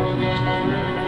Música